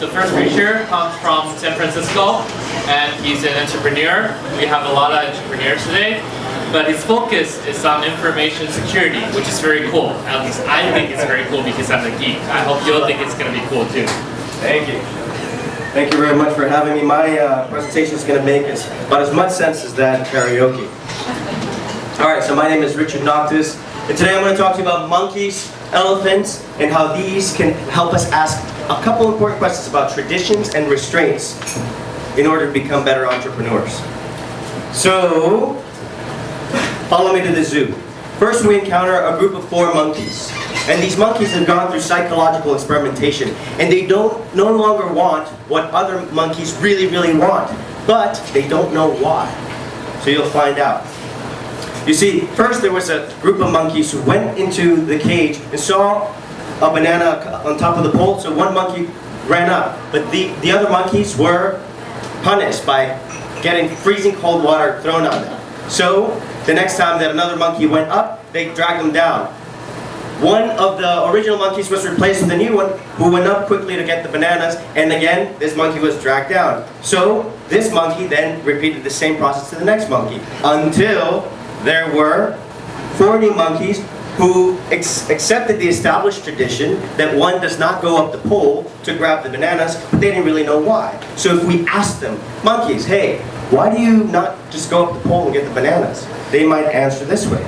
the first preacher comes from San Francisco, and he's an entrepreneur. We have a lot of entrepreneurs today, but his focus is on information security, which is very cool. At least I think it's very cool because I'm a geek. I hope you'll think it's going to be cool too. Thank you. Thank you very much for having me. My uh, presentation is going to make as, about as much sense as that karaoke. All right, so my name is Richard Noctis, and today I'm going to talk to you about monkeys, elephants, and how these can help us ask a couple important questions about traditions and restraints in order to become better entrepreneurs. So, follow me to the zoo. First we encounter a group of four monkeys. And these monkeys have gone through psychological experimentation. And they don't no longer want what other monkeys really, really want. But they don't know why. So you'll find out. You see, first there was a group of monkeys who went into the cage and saw a banana on top of the pole, so one monkey ran up. But the, the other monkeys were punished by getting freezing cold water thrown on them. So, the next time that another monkey went up, they dragged him down. One of the original monkeys was replaced with a new one who went up quickly to get the bananas and again this monkey was dragged down. So this monkey then repeated the same process to the next monkey until there were 40 monkeys who accepted the established tradition that one does not go up the pole to grab the bananas, but they didn't really know why. So if we asked them, monkeys, hey, why do you not just go up the pole and get the bananas? They might answer this way.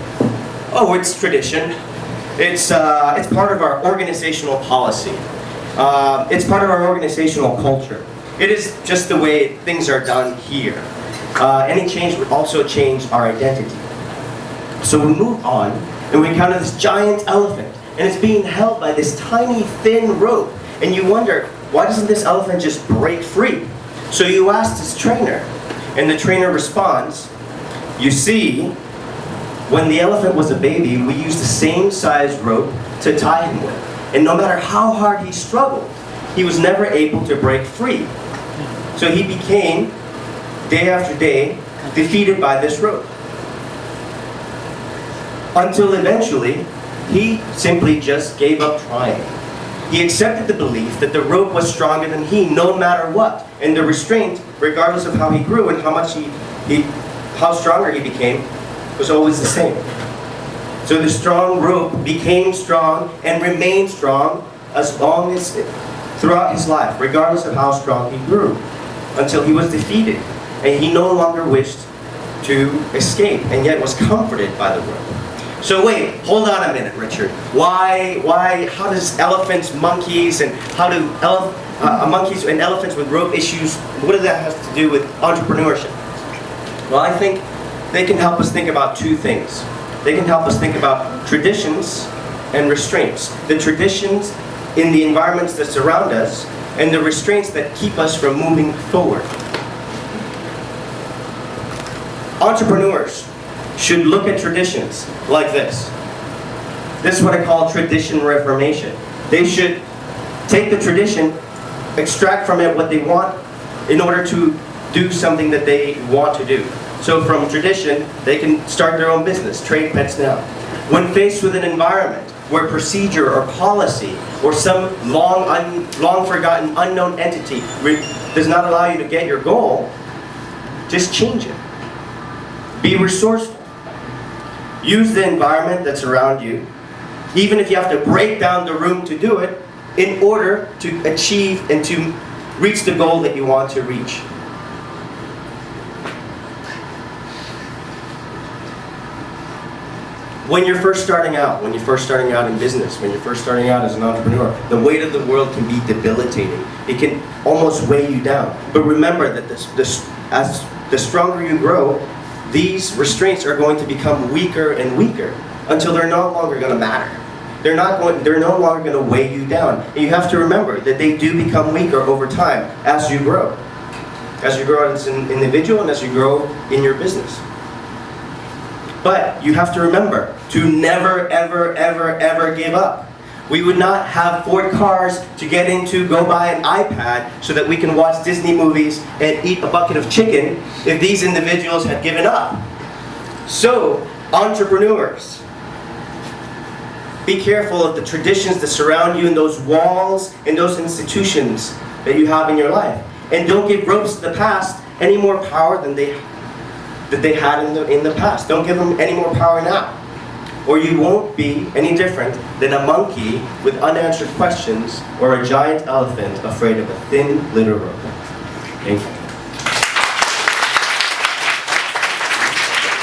Oh, it's tradition. It's, uh, it's part of our organizational policy. Uh, it's part of our organizational culture. It is just the way things are done here. Uh, any change would also change our identity. So we move on, and we encounter this giant elephant, and it's being held by this tiny, thin rope. And you wonder, why doesn't this elephant just break free? So you ask this trainer, and the trainer responds, you see, when the elephant was a baby, we used the same size rope to tie him with. And no matter how hard he struggled, he was never able to break free. So he became, day after day, defeated by this rope until eventually he simply just gave up trying. He accepted the belief that the rope was stronger than he no matter what, and the restraint, regardless of how he grew and how much he, he how stronger he became, was always the same. So the strong rope became strong and remained strong as long as it, throughout his life, regardless of how strong he grew, until he was defeated, and he no longer wished to escape, and yet was comforted by the rope. So wait, hold on a minute, Richard. Why, why, how does elephants, monkeys, and how do ele uh, monkeys and elephants with rope issues, what does that have to do with entrepreneurship? Well, I think they can help us think about two things. They can help us think about traditions and restraints. The traditions in the environments that surround us, and the restraints that keep us from moving forward. Entrepreneurs, should look at traditions like this. This is what I call tradition reformation. They should take the tradition, extract from it what they want in order to do something that they want to do. So from tradition, they can start their own business, trade pets now. When faced with an environment where procedure or policy or some long, long forgotten unknown entity does not allow you to get your goal, just change it. Be resourceful. Use the environment that's around you, even if you have to break down the room to do it, in order to achieve and to reach the goal that you want to reach. When you're first starting out, when you're first starting out in business, when you're first starting out as an entrepreneur, the weight of the world can be debilitating. It can almost weigh you down. But remember that this, this, as the stronger you grow, these restraints are going to become weaker and weaker until they're no longer going to matter. They're not going. They're no longer going to weigh you down. And you have to remember that they do become weaker over time as you grow, as you grow as an individual and as you grow in your business. But you have to remember to never, ever, ever, ever give up. We would not have Ford cars to get into, go buy an iPad so that we can watch Disney movies and eat a bucket of chicken if these individuals had given up. So, entrepreneurs, be careful of the traditions that surround you and those walls and those institutions that you have in your life. And don't give ropes to the past any more power than they that they had in the in the past. Don't give them any more power now. Or you won't be any different than a monkey with unanswered questions or a giant elephant afraid of a thin little rope. Thank you.